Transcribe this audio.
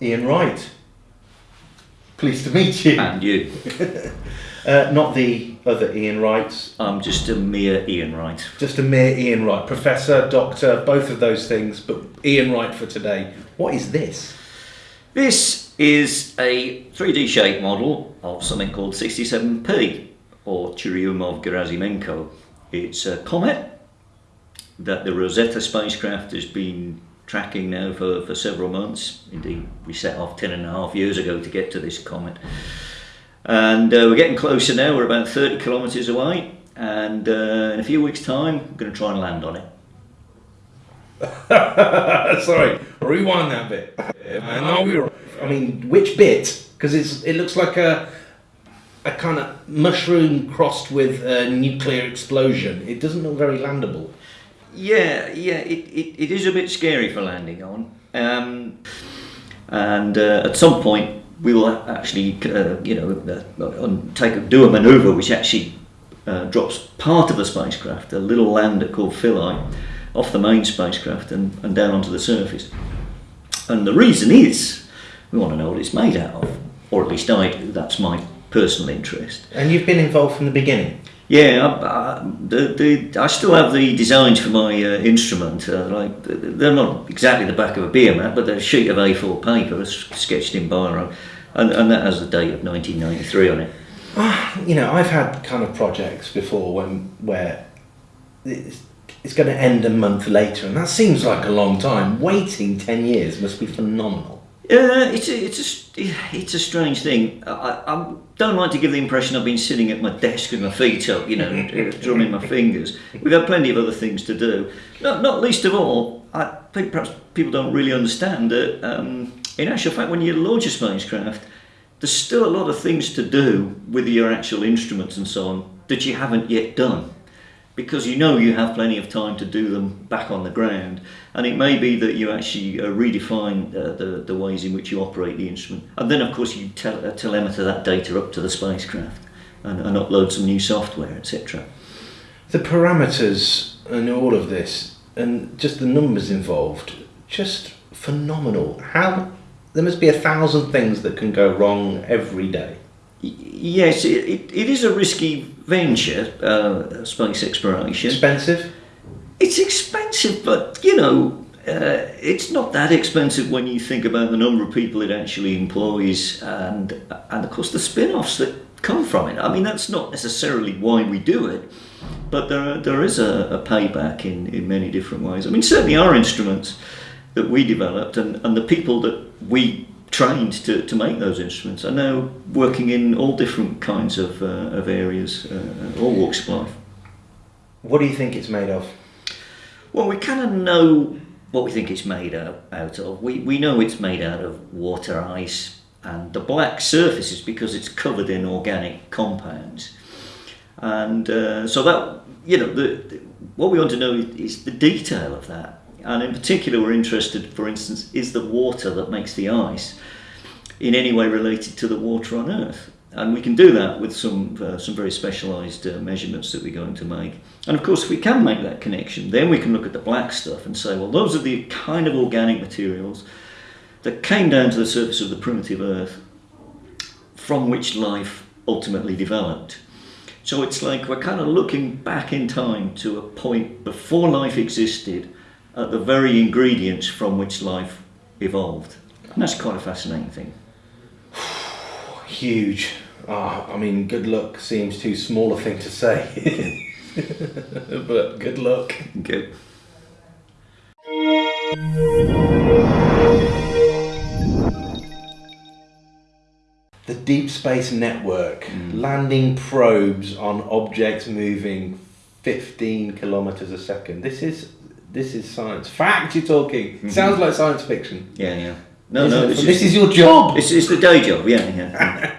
Ian Wright. Pleased to meet you. And you. Uh, not the other Ian Wrights, I'm just a mere Ian Wright. just a mere Ian Wright. Professor, doctor, both of those things, but Ian Wright for today. What is this? This is a 3D shape model of something called 67P, or Churyumov-Gerasimenko. It's a comet that the Rosetta spacecraft has been tracking now for, for several months. Indeed, we set off 10 and a half years ago to get to this comet. And uh, we're getting closer now, we're about 30 kilometres away, and uh, in a few weeks' time, we're going to try and land on it. Sorry, rewind that bit. I know we were. I mean, which bit? Because it's it looks like a a kind of mushroom crossed with a nuclear explosion. It doesn't look very landable. Yeah, yeah, it, it, it is a bit scary for landing on. Um, and uh, at some point, we will actually, uh, you know, uh, take do a manoeuvre which actually uh, drops part of the spacecraft, a little lander called Philae, off the main spacecraft and, and down onto the surface. And the reason is we want to know what it's made out of, or at least I do. That's my personal interest. And you've been involved from the beginning. Yeah, I, I, the, the, I still have the designs for my uh, instrument. Uh, like they're not exactly the back of a beer mat, but they're a sheet of A4 paper sketched in biro, and, and that has the date of 1993 on it. You know, I've had kind of projects before when where it's, it's going to end a month later, and that seems like a long time. Waiting ten years must be phenomenal. Uh, it's a, it's a, it's a strange thing. I, I don't like to give the impression I've been sitting at my desk with my feet up, you know, drumming my fingers. We've had plenty of other things to do. Not, not least of all, I think perhaps people don't really understand that, um, in actual fact, when you launch a spacecraft, there's still a lot of things to do with your actual instruments and so on that you haven't yet done because you know you have plenty of time to do them back on the ground and it may be that you actually uh, redefine uh, the, the ways in which you operate the instrument and then of course you tel- uh, telemeter that data up to the spacecraft and, and upload some new software etc The parameters and all of this, and just the numbers involved, just phenomenal. How there must be a thousand things that can go wrong every day. Yes it, it, it is a risky venture uh, space exploration Expensive. It's expensive, but you know, uh, it's not that expensive when you think about the number of people it actually employs, and and of course the spin-offs that come from it. I mean, that's not necessarily why we do it, but there are, there is a, a payback in in many different ways. I mean, certainly our instruments that we developed and, and the people that we trained to, to make those instruments are now working in all different kinds of, uh, of areas, uh, all walks of life. What do you think it's made of? Well, we kind of know what we think it's made out, out of. We, we know it's made out of water, ice, and the black surface is because it's covered in organic compounds. And uh, so that, you know, the, the, what we want to know is the detail of that. And in particular, we're interested, for instance, is the water that makes the ice in any way related to the water on Earth? And we can do that with some, uh, some very specialised uh, measurements that we're going to make. And of course, if we can make that connection, then we can look at the black stuff and say, well, those are the kind of organic materials that came down to the surface of the primitive Earth from which life ultimately developed. So it's like we're kind of looking back in time to a point before life existed at the very ingredients from which life evolved. And that's quite a fascinating thing. Huge. Ah, I mean, good luck seems too small a thing to say. but good luck. Good. The Deep Space Network landing probes on objects moving 15 kilometers a second. This is this is science. Fact you're talking. Mm-hmm. Sounds like science fiction. Yeah, yeah. No, Isn't no, it? this this is, is your job. it's, it's the day job, yeah, yeah.